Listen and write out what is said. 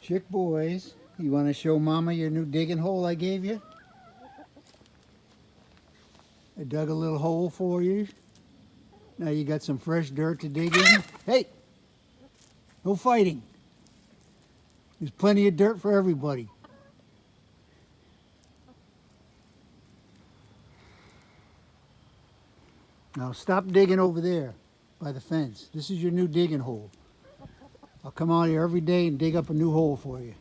Chick boys, you want to show Mama your new digging hole I gave you? I dug a little hole for you. Now you got some fresh dirt to dig in. Hey! No fighting. There's plenty of dirt for everybody. Now stop digging over there by the fence. This is your new digging hole. I'll come out here every day and dig up a new hole for you.